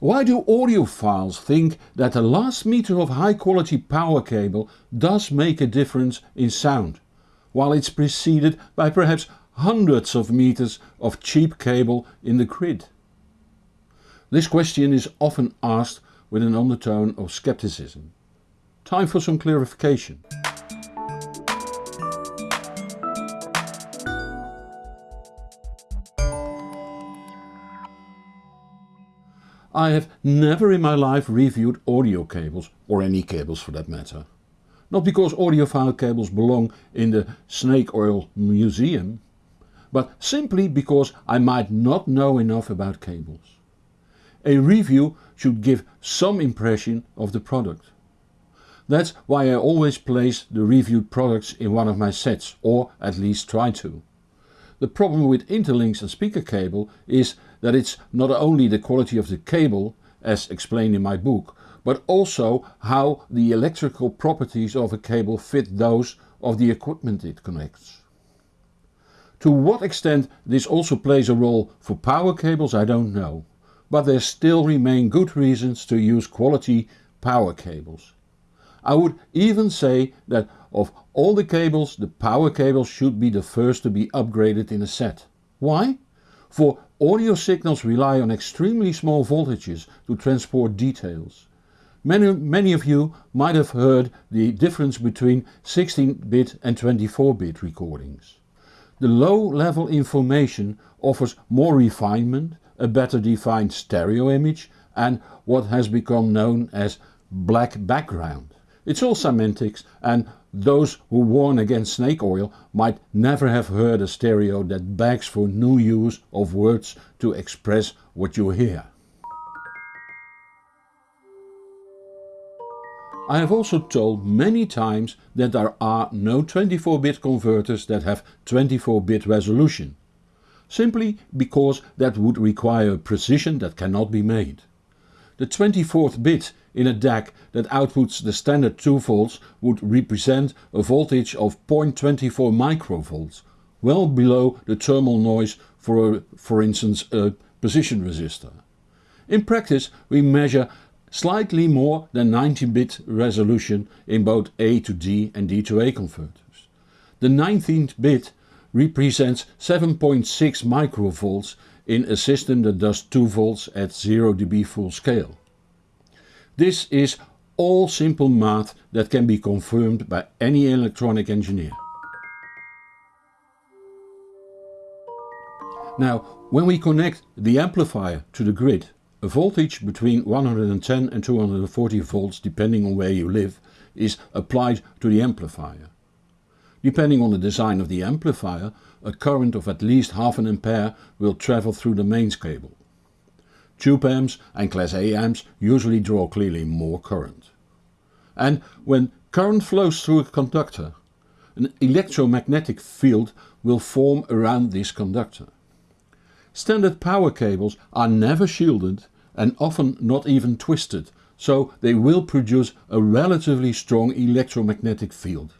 Why do audiophiles think that the last meter of high quality power cable does make a difference in sound, while it's preceded by perhaps hundreds of meters of cheap cable in the grid? This question is often asked with an undertone of skepticism. Time for some clarification. I have never in my life reviewed audio cables, or any cables for that matter. Not because audiophile cables belong in the snake oil museum, but simply because I might not know enough about cables. A review should give some impression of the product. That's why I always place the reviewed products in one of my sets, or at least try to. The problem with interlinks and speaker cable is that it's not only the quality of the cable, as explained in my book, but also how the electrical properties of a cable fit those of the equipment it connects. To what extent this also plays a role for power cables I don't know, but there still remain good reasons to use quality power cables. I would even say that of all the cables the power cable should be the first to be upgraded in a set. Why? For audio signals rely on extremely small voltages to transport details. Many, many of you might have heard the difference between 16-bit and 24-bit recordings. The low-level information offers more refinement, a better defined stereo image and what has become known as black background. It's all semantics and those who warn against snake oil might never have heard a stereo that begs for new use of words to express what you hear. I have also told many times that there are no 24-bit converters that have 24-bit resolution, simply because that would require a precision that cannot be made. The 24th bit in a DAC that outputs the standard 2 volts would represent a voltage of 0.24 microvolts, well below the thermal noise for a, for instance a precision resistor. In practice we measure slightly more than 19-bit resolution in both A to D and D to A converters. The 19th bit represents 7.6 microvolts in a system that does 2 volts at 0 dB full scale. This is all simple math that can be confirmed by any electronic engineer. Now, when we connect the amplifier to the grid, a voltage between 110 and 240 volts depending on where you live is applied to the amplifier. Depending on the design of the amplifier, a current of at least half an ampere will travel through the mains cable. Tube amps and Class A amps usually draw clearly more current. And when current flows through a conductor, an electromagnetic field will form around this conductor. Standard power cables are never shielded and often not even twisted, so they will produce a relatively strong electromagnetic field.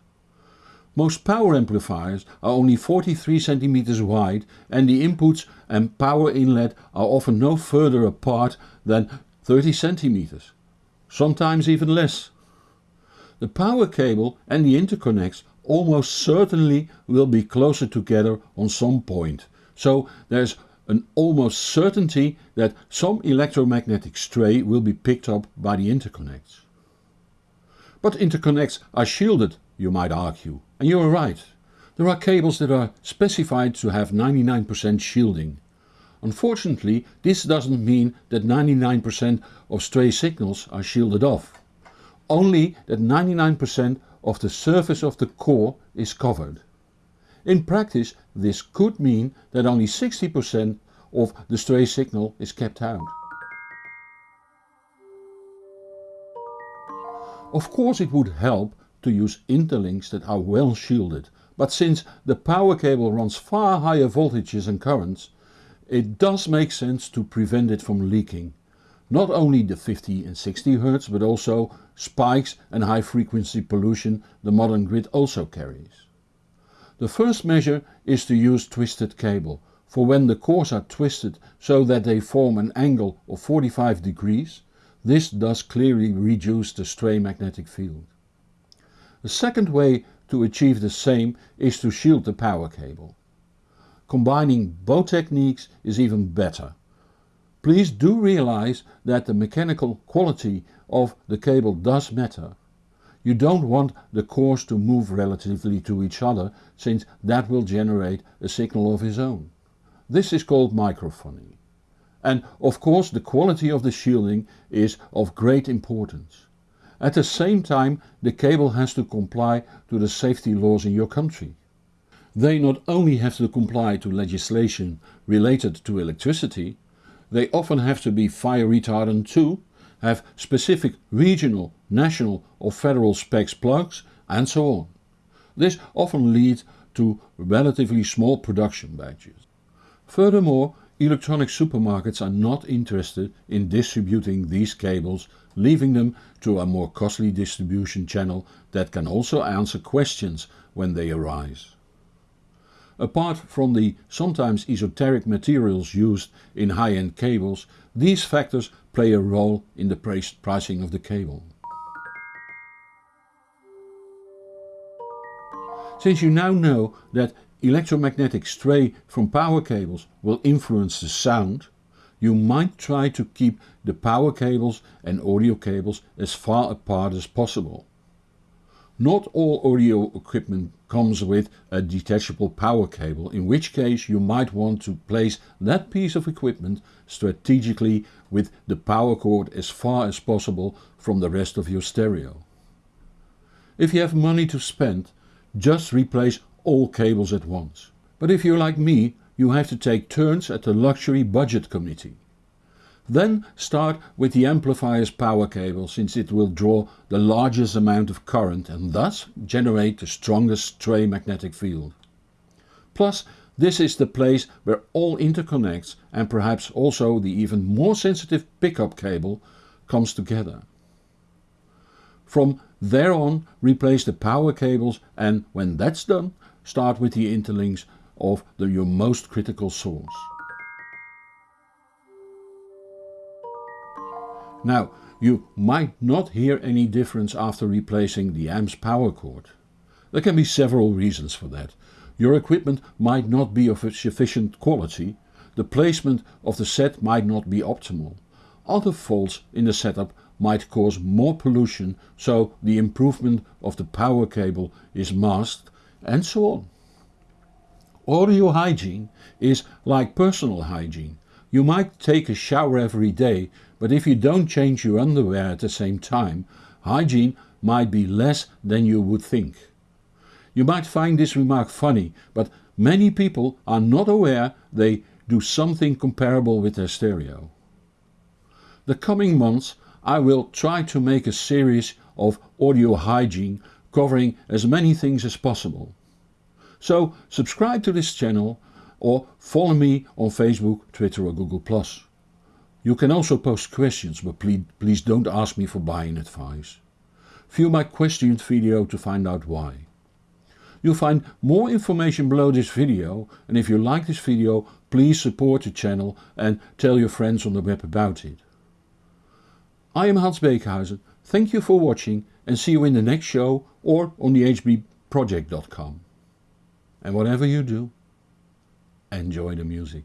Most power amplifiers are only 43 cm wide and the inputs and power inlet are often no further apart than 30 cm, sometimes even less. The power cable and the interconnects almost certainly will be closer together on some point, so there's an almost certainty that some electromagnetic stray will be picked up by the interconnects. But interconnects are shielded, you might argue. And you are right. There are cables that are specified to have 99% shielding. Unfortunately this doesn't mean that 99% of stray signals are shielded off. Only that 99% of the surface of the core is covered. In practice this could mean that only 60% of the stray signal is kept out. Of course it would help to use interlinks that are well shielded, but since the power cable runs far higher voltages and currents, it does make sense to prevent it from leaking. Not only the 50 and 60 Hz but also spikes and high frequency pollution the modern grid also carries. The first measure is to use twisted cable, for when the cores are twisted so that they form an angle of 45 degrees, this does clearly reduce the stray magnetic field. The second way to achieve the same is to shield the power cable. Combining both techniques is even better. Please do realize that the mechanical quality of the cable does matter. You don't want the cores to move relatively to each other since that will generate a signal of its own. This is called microphony. And of course the quality of the shielding is of great importance. At the same time the cable has to comply to the safety laws in your country. They not only have to comply to legislation related to electricity, they often have to be fire retardant too, have specific regional, national or federal specs plugs and so on. This often leads to relatively small production batches. Furthermore, electronic supermarkets are not interested in distributing these cables, leaving them to a more costly distribution channel that can also answer questions when they arise. Apart from the sometimes esoteric materials used in high-end cables, these factors play a role in the pricing of the cable. Since you now know that electromagnetic stray from power cables will influence the sound, you might try to keep the power cables and audio cables as far apart as possible. Not all audio equipment comes with a detachable power cable, in which case you might want to place that piece of equipment strategically with the power cord as far as possible from the rest of your stereo. If you have money to spend, just replace all cables at once. But if you're like me, you have to take turns at the luxury budget committee. Then start with the amplifier's power cable since it will draw the largest amount of current and thus generate the strongest stray magnetic field. Plus this is the place where all interconnects and perhaps also the even more sensitive pickup cable comes together. From there on replace the power cables and when that's done start with the interlinks of the, your most critical source. Now you might not hear any difference after replacing the AMP's power cord. There can be several reasons for that. Your equipment might not be of sufficient quality, the placement of the set might not be optimal, other faults in the setup might cause more pollution so the improvement of the power cable is masked and so on. Audio hygiene is like personal hygiene. You might take a shower every day, but if you don't change your underwear at the same time, hygiene might be less than you would think. You might find this remark funny, but many people are not aware they do something comparable with their stereo. The coming months I will try to make a series of audio hygiene covering as many things as possible. So subscribe to this channel or follow me on Facebook, Twitter or Google+. You can also post questions but please, please don't ask me for buying advice. View my questions video to find out why. You'll find more information below this video and if you like this video please support the channel and tell your friends on the web about it. I am Hans Beekhuyzen, thank you for watching and see you in the next show or on the hbproject.com. And whatever you do, enjoy the music.